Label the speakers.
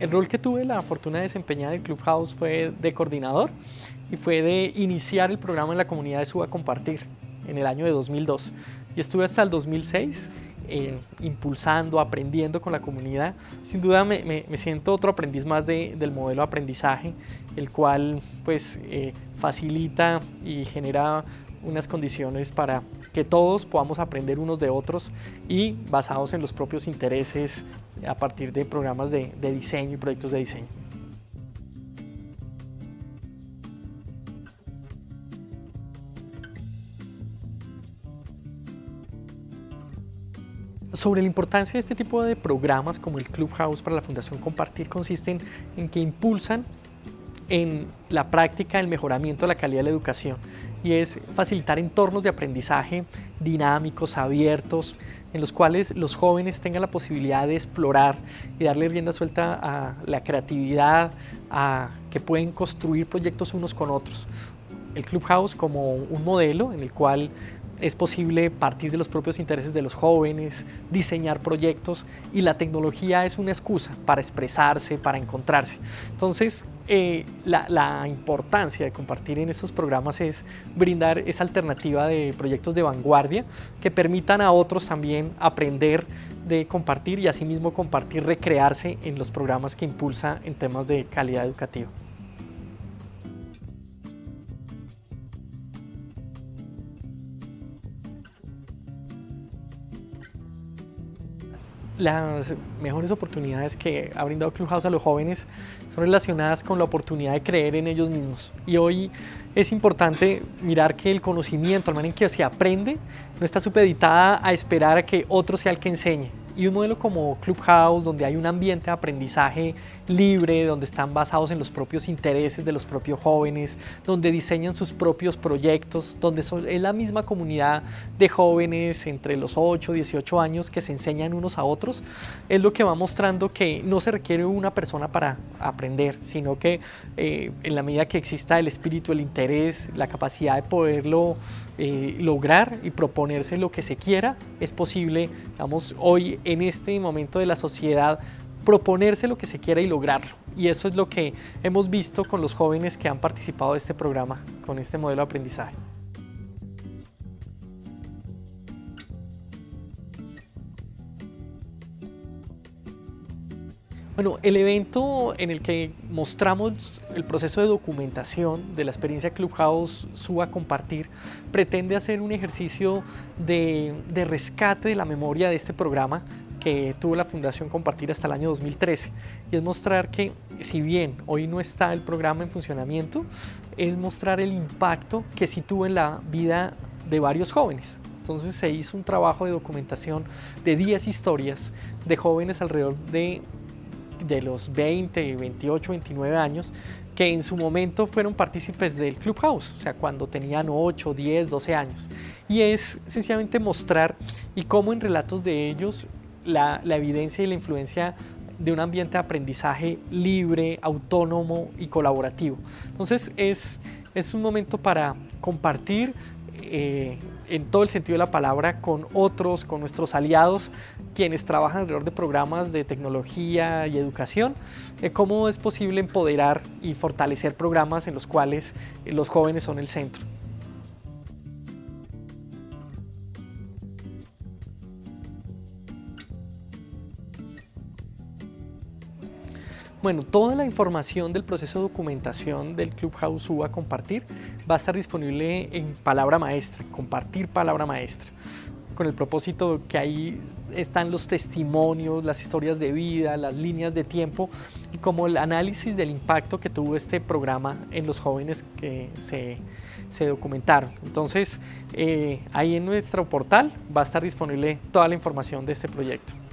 Speaker 1: el rol que tuve la fortuna de desempeñar en Clubhouse fue de coordinador y fue de iniciar el programa en la comunidad de Suba Compartir en el año de 2002. Y estuve hasta el 2006 eh, impulsando, aprendiendo con la comunidad. Sin duda me, siento otro aprendiz más del modelo de aprendizaje, el cual pues eh, facilita y genera unas condiciones para que todos podamos aprender unos de otros y basados en los propios intereses a partir de programas de, de diseño y proyectos de diseño. Sobre la importancia de este tipo de programas como el Clubhouse para la Fundación Compartir consisten en que impulsan en la práctica el mejoramiento de la calidad de la educación y es facilitar entornos de aprendizaje dinámicos, abiertos, en los cuales los jóvenes tengan la posibilidad de explorar y darle rienda suelta a la creatividad, a que pueden construir proyectos unos con otros. El Clubhouse como un modelo en el cual es posible partir de los propios intereses de los jóvenes, diseñar proyectos y la tecnología es una excusa para expresarse, para encontrarse. Entonces, eh, la, importancia de compartir en estos programas es brindar esa alternativa de proyectos de vanguardia que permitan a otros también aprender de compartir y asimismo compartir, recrearse en los programas que impulsa en temas de calidad educativa. Las mejores oportunidades que ha brindado Clubhouse a los jóvenes son relacionadas con la oportunidad de creer en ellos mismos. Y hoy es importante mirar que el conocimiento, al manera en que se aprende, no está supeditada a esperar a que otro sea el que enseñe. Y un modelo como Clubhouse, donde hay un ambiente de aprendizaje libre, donde están basados en los propios intereses de los propios jóvenes, donde diseñan sus propios proyectos, donde es la misma comunidad de jóvenes entre los 8 y 18 años que se enseñan unos a otros, es lo que va mostrando que no se requiere una persona para aprender, sino que eh, en la medida que exista el espíritu, el interés, la capacidad de poderlo eh, lograr y proponerse lo que se quiera, es posible, digamos, hoy en este momento de la sociedad proponerse lo que se quiera y lograrlo. Y eso es lo que hemos visto con los jóvenes que han participado de este programa, con este modelo de aprendizaje. Bueno, el evento en el que mostramos el proceso de documentación de la experiencia Clubhouse Suba Compartir pretende hacer un ejercicio de, de rescate de la memoria de este programa que tuvo la Fundación Compartir hasta el año 2013 y es mostrar que si bien hoy no está el programa en funcionamiento, es mostrar el impacto que sí tuvo en la vida de varios jóvenes. Entonces se hizo un trabajo de documentación de 10 historias de jóvenes alrededor de, de los 20, 28, 29 años que en su momento fueron partícipes del Clubhouse, o sea, cuando tenían 8, 10, 12 años. Y es sencillamente mostrar y cómo en relatos de ellos la, evidencia y la influencia de un ambiente de aprendizaje libre, autónomo y colaborativo. Entonces es, es un momento para compartir eh, en todo el sentido de la palabra con otros, con nuestros aliados, quienes trabajan alrededor de programas de tecnología y educación, eh, cómo es posible empoderar y fortalecer programas en los cuales los jóvenes son el centro. Bueno, toda la información del proceso de documentación del Clubhouse a compartir va a estar disponible en palabra maestra, compartir palabra maestra, con el propósito que ahí están los testimonios, las historias de vida, las líneas de tiempo y como el análisis del impacto que tuvo este programa en los jóvenes que se, documentaron. Entonces, eh, ahí en nuestro portal va a estar disponible toda la información de este proyecto.